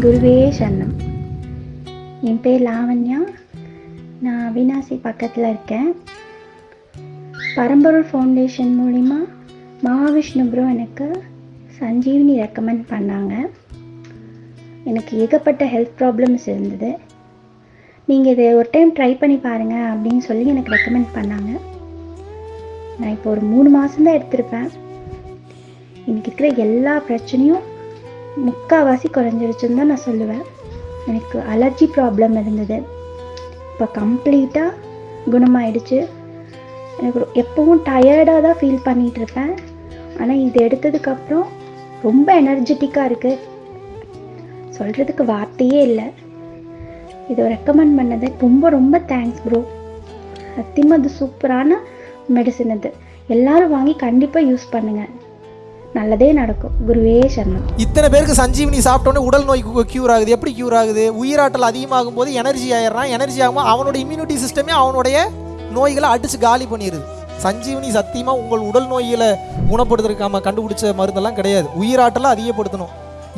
குருவே சரணம். என் பேர் லாவண்யா. நான் அவினாசி பக்கத்தில் இருக்கேன். பரம்பொருள் ஃபவுண்டேஷன் மூலிமா மகாவிஷ்ணு ப்ரோ எனக்கு சஞ்சீவினி ரெக்கமெண்ட் பண்ணாங்க. எனக்கு ஏகப்பட்ட ஹெல்த் ப்ராப்ளம்ஸ் இருந்தது. நீங்கள் இதை ஒரு டைம் ட்ரை பண்ணி பாருங்கள் அப்படின்னு சொல்லி எனக்கு ரெக்கமெண்ட் பண்ணாங்க. நான் இப்போ ஒரு மூணு மாதம்தான் எடுத்திருப்பேன். எனக்கு இருக்கிற எல்லா பிரச்சனையும் முக்கால்வாசி குறைஞ்சிருச்சுன்னு தான் நான் சொல்லுவேன். எனக்கு அலர்ஜி ப்ராப்ளம் இருந்தது. இப்போ கம்ப்ளீட்டாக குணமாயிடுச்சு. எனக்கு எப்பவும் டயர்டாக தான் ஃபீல் பண்ணிகிட்டு இருப்பேன். ஆனால் இது எடுத்ததுக்கப்புறம் ரொம்ப எனர்ஜெட்டிக்காக இருக்குது சொல்கிறதுக்கு வார்த்தையே இல்லை. இதை ரெக்கமெண்ட் பண்ணது ரொம்ப ரொம்ப தேங்க்ஸ் ப்ரோ சத்தியமாக அது சூப்பரான மெடிசன் இது. எல்லாரும் வாங்கி கண்டிப்பாக யூஸ் பண்ணுங்கள் நல்லதே நடக்கும். குருவே சரணம். இத்தனை பேருக்கு சஞ்சீவினி சாப்பிட்டோன்னே உடல் நோய் க்யூர் ஆகுது. எப்படி க்யூர் ஆகுது? உயிராற்றல் அதிகமாகும் போது எனர்ஜி ஆயிடுறான். எனர்ஜி ஆகும்போது அவனோட இம்யூனிட்டி சிஸ்டமே அவனுடைய நோய்களை அடிச்சு காலி பண்ணிடுது. சஞ்சீவினி சத்தியமாக உங்கள் உடல் நோய்களை குணப்படுத்துறதுக்காம கண்டுபிடிச்ச மருந்தெல்லாம் கிடையாது. உயிராற்றலை அதிகப்படுத்தணும்.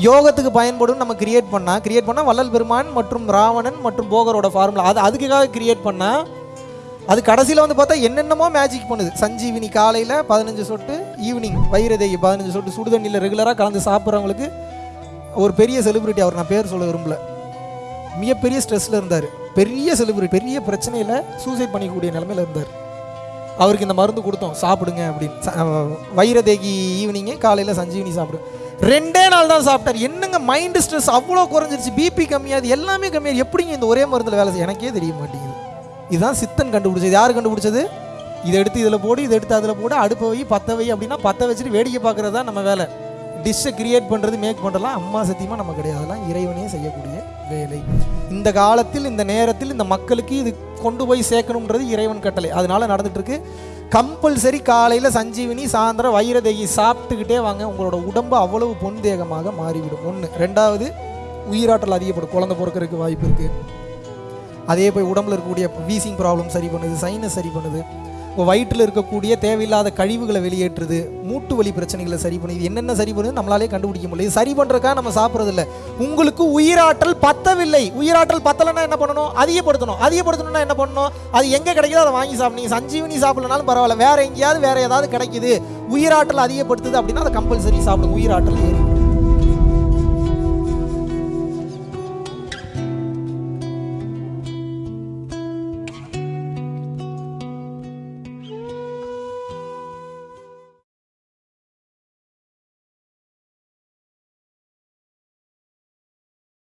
யோகத்துக்கு பயன்படும் நம்ம கிரியேட் பண்ணால் கிரியேட் பண்ணால் வள்ளல் பெருமான் மற்றும் ராவணன் மற்றும் போகரோட ஃபார்முலா அது அதுக்காக கிரியேட் பண்ணால் அது கடைசியில் வந்து பார்த்தா என்னென்னமோ மேஜிக் பண்ணுது. சஞ்சீவினி காலையில் பதினஞ்சு சொட்டு ஈவினிங் வைரதேகி பதினஞ்சு சொட்டு சுடுதண்ணியில் ரெகுலராக கலந்து சாப்பிட்றவங்களுக்கு ஒரு பெரிய செலிபிரிட்டி அவர். நான் பேர் சொல்ல விரும்பல. மிகப்பெரிய ஸ்ட்ரெஸ்ஸில் இருந்தார். பெரிய செலிபிரிட்டி பெரிய பிரச்சனையில் சூசைட் பண்ணிக்கக்கூடிய நிலமையில இருந்தார். அவருக்கு இந்த மருந்து கொடுத்தோம். சாப்பிடுங்க அப்படின்னு. வைரதேகி ஈவினிங்கு காலையில் சஞ்சீவினி சாப்பிடு. ரெண்டே நாள் தான் சாப்பிட்டார். என்னங்க மைண்டு ஸ்ட்ரெஸ் அவ்வளோ குறைஞ்சிருச்சு. பிபி கம்மியாது எல்லாமே கம்மியாது எப்படிங்க இந்த ஒரே மருந்தில் வேலை செய்ய எனக்கே தெரிய மாட்டேங்குது. இதுதான் சித்தன் கண்டுபிடிச்சது. யார் கண்டுபிடிச்சது? இதை எடுத்து இதில் போடு இதை எடுத்து அதில் போடு அடுப்பை வை பற்ற வை அப்படின்னா பற்ற வச்சுட்டு வேடிக்கை பார்க்குறது தான் நம்ம வேலை. டிஷ்ஷை கிரியேட் பண்ணுறது மேக் பண்ணுறதுலாம் அம்மா சத்தியமாக நம்ம கிடையாது. அதெல்லாம் இறைவனே செய்யக்கூடிய வேலை. இந்த காலத்தில் இந்த நேரத்தில் இந்த மக்களுக்கு இது கொண்டு போய் சேர்க்கணுன்றது இறைவன் கட்டளை. அதனால நடந்துகிட்ருக்கு. கம்பல்சரி காலையில் சஞ்சீவினி சாயந்தரம் வைரதேகி சாப்பிட்டுக்கிட்டே வாங்க. உங்களோட உடம்பு அவ்வளவு பொன் தேகமாக மாறிவிடும். ஒன்று ரெண்டாவது உயிராற்றல் அதிகப்படும். குழந்தை பிறக்கறதுக்கு வாய்ப்பு இருக்குது அதே போய் உடம்புல இருக்கக்கூடிய வீசிங் ப்ராப்ளம் சரி பண்ணுது சைனஸ் சரி பண்ணுது இப்போ வயிற்றில் இருக்கக்கூடிய தேவையில்லாத கழிவுகளை வெளியேற்றுது மூட்டு வலி பிரச்சனைகளை சரி பண்ணுது. இது என்னென்ன சரி பண்ணுது நம்மளாலே கண்டுபிடிக்க முடியல. சரி பண்ணுறதுக்காக நம்ம சாப்பிட்றதில்ல. உங்களுக்கு உயிராற்றல் பத்தவில்லை. உயிராற்றல் பத்தலைன்னா என்ன பண்ணணும்? அதிகப்படுத்தணும். அதிகப்படுத்தணும்னா என்ன பண்ணணும்? அது எங்கே கிடைக்குதோ அதை வாங்கி சாப்பிடுங்க சஞ்சீவினி சாப்பிடலனாலும் பரவாயில்ல. வேறு எங்கேயாவது வேறு ஏதாவது கிடைக்குது. உயிராற்றல் அதிகப்படுத்துது அப்படின்னா அதை கம்பல்சரி சாப்பிடுங்க உயிராற்றல் ஏறி